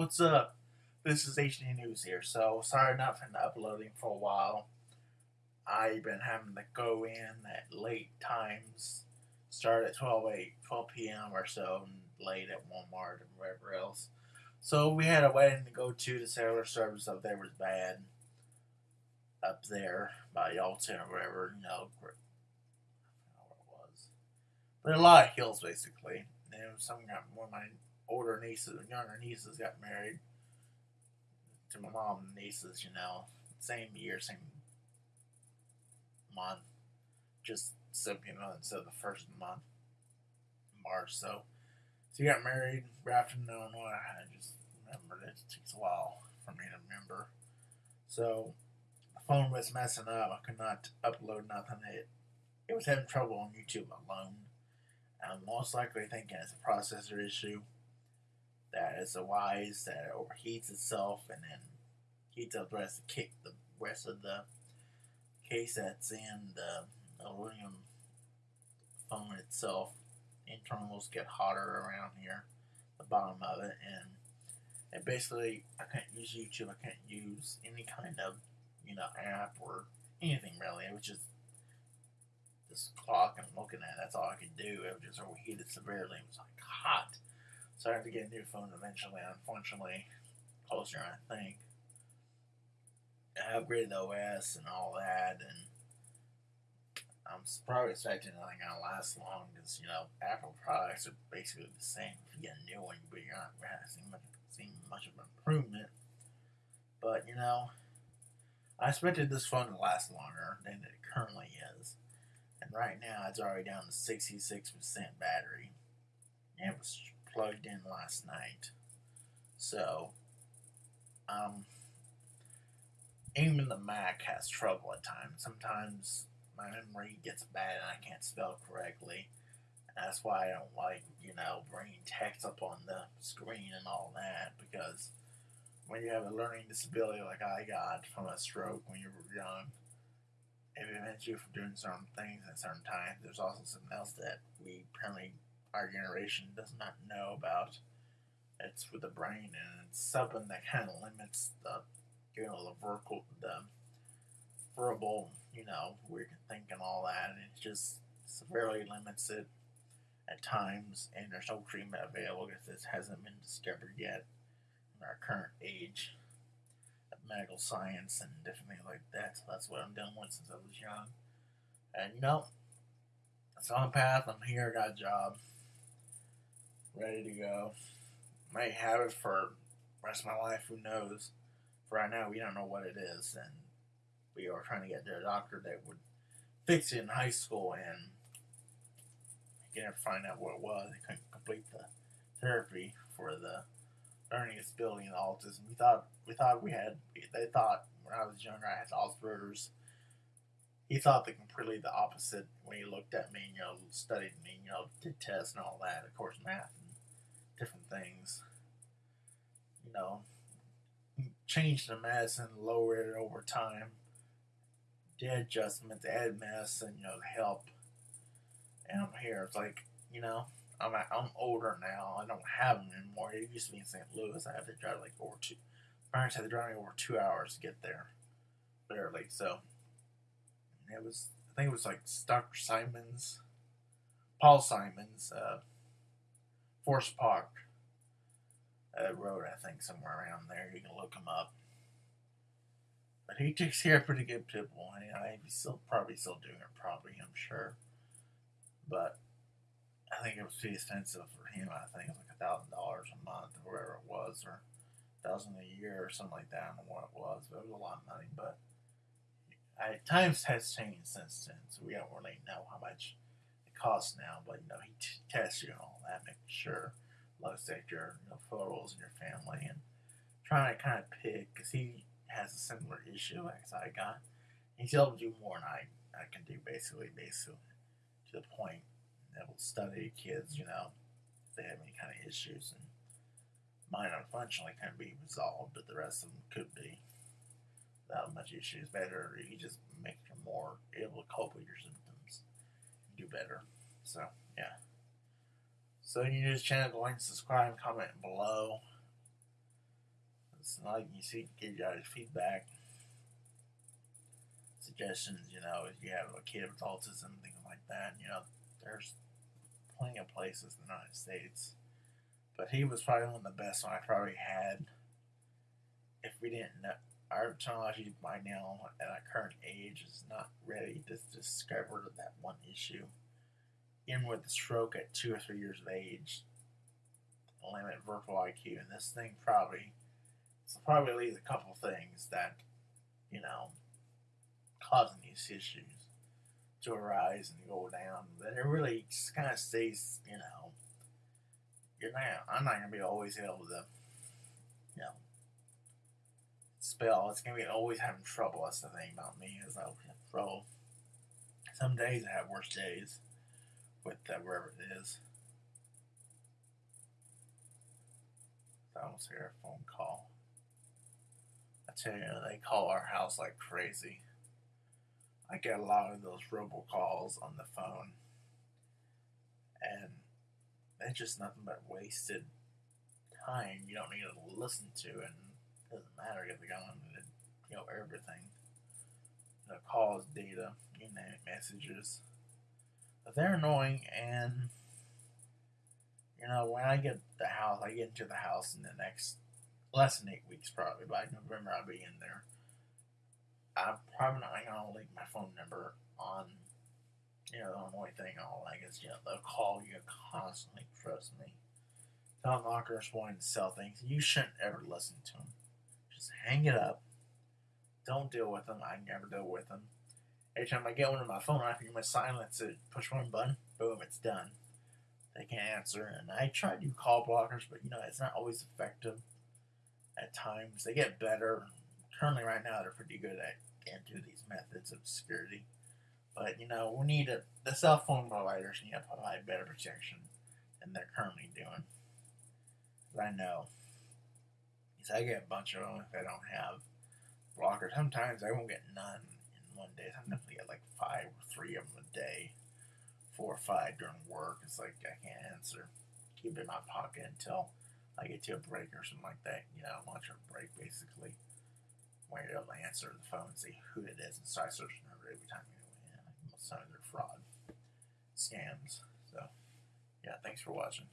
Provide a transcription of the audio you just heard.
What's up? This is HD News here. So sorry not been uploading for a while. I've been having to go in at late times, start at 12 8, 12 p.m. or so, and late at Walmart and wherever else. So we had a wedding to go to. The cellular service up there was bad. Up there by Yalton or wherever, you know, where, it was. But a lot of hills basically. And some got of my older nieces, and younger nieces got married to my mom and nieces, you know, same year, same month, just so you know, of the first month, March. So, so you got married, in Illinois. I just remembered it. it takes a while for me to remember. So, the phone was messing up. I could not upload nothing. It it was having trouble on YouTube alone. I'm most likely thinking it's a processor issue. That is a wise that overheats itself and then heats up the rest of the, kick, the rest of the case that's in the aluminum phone itself. Internals get hotter around here, the bottom of it, and and basically I can't use YouTube. I can't use any kind of you know app or anything really. It was just this clock I'm looking at. That's all I could do. It was just overheated severely. It was like hot. So I had to get a new phone eventually. Unfortunately, closer I think. I upgraded the OS and all that, and I'm probably expecting nothing gonna last long because you know Apple products are basically the same. If you get a new one, but you're not really seeing much, seeing much of an improvement. But you know, I expected this phone to last longer than it currently is, and right now it's already down to 66% battery. And it was plugged in last night, so um even the Mac has trouble at times. Sometimes my memory gets bad and I can't spell correctly. That's why I don't like, you know, bringing text up on the screen and all that because when you have a learning disability like I got from a stroke when you were young, it prevents you from doing certain things at certain times. There's also something else that we apparently, our generation does not know about. It's with the brain, and it's something that kind of limits the you know, the verbal, the verbal, you know, we can think and all that, and it just severely limits it at times, and there's no treatment available because this hasn't been discovered yet in our current age of medical science and different things like that. So that's what I'm dealing with since I was young. And you know, it's on a path. I'm here, got a job, ready to go. Might have it for rest of my life, who knows For right now we don't know what it is, and we are trying to get to a doctor that would fix it in high school, and he never find out what it was. He couldn't complete the therapy for the learning disability and autism. We thought we thought we had. They thought when I was younger I had Asperger's. He thought the completely the opposite when he looked at me, and you know, studied me, and you know, did tests and all that. Of course, math and different things. You know, changed the medicine, lowered it over time, did adjustments, add medicine, you know, help. And I'm here. It's like, you know, I'm I'm older now. I don't have them anymore. It used to be in St. Louis. I had to drive like over two. Parents had to drive me over two hours to get there, barely. So it was. I think it was like Dr. Simons, Paul Simons, uh, Forest Park uh, road, I think, somewhere around there. You can look him up. But he takes care of pretty good people. And I, he's still probably still doing it, probably, I'm sure. But I think it was too expensive for him. I think it was like a thousand dollars a month or whatever it was, or thousand a year or something like that. I don't know what it was, but it was a lot of money. But Times has changed since then, so we don't really know how much it costs now. But you know, he t- tests you and all that, making sure looks at your you know, photos and your family and trying to kind of pick because he has a similar issue as I got. He's able to do more than I, I can do basically, basically to the point that will study kids, you know, if they have any kind of issues and mine unfortunately can be resolved, but the rest of them could be without much issues. Better, You just make you more able to cope with your symptoms do better. So, yeah. So you to channel, go and subscribe, comment below. it's like you see, give you guys feedback, suggestions. You know, if you have a kid with autism, things like that. You know, there's plenty of places in the United States. But he was probably one of the best one I probably had. If we didn't know, our technology by now at our current age is not ready to discover that one issue. Even with the stroke at two or three years of age, limit verbal IQ, and this thing probably it's probably leaves a couple things that you know causing these issues to arise and go down. But it really just kind of stays, you know, you're not. I'm not gonna be always able to, you know, spell. It's gonna be always having trouble. That's the thing about me is I have trouble. Some days I have worse days with uh, wherever it is. I almost hear a phone call. I tell you, they call our house like crazy. I get a lot of those robocalls on the phone, and it's just nothing but wasted time you don't need to listen to, and doesn't matter if they're going to, you know, everything. The calls, data, you name it, messages. But they're annoying, and you know, when I get the house, I get into the house in the next less than eight weeks, probably by November, I'll be in there. I'm probably not gonna leave my phone number on, you know, the only thing I'll like is, you know, they'll call you constantly. Trust me. Telemarketers wanting to sell things. You shouldn't ever listen to them. Just hang it up. Don't deal with them. I never deal with them. Every time I get one on my phone, I can silence it, push one button, boom, it's done they can't answer. And I try to do call blockers, but you know, it's not always effective at times. They get better. Currently, right now, they're pretty good at through these methods of security. But you know, we need a, the cell phone providers need to provide better protection than they're currently doing. I know. Because I get a bunch of them if I don't have blockers. Sometimes I won't get none in one day. Sometimes I get like five or three of them a day four or five during work. It's like I can't answer. Keep it in my pocket until I get to a break or something like that. You know, lunch or break basically. When you're able to answer the phone and see who it is and start searching over every time you know, most times they're fraud scams. So yeah, thanks for watching.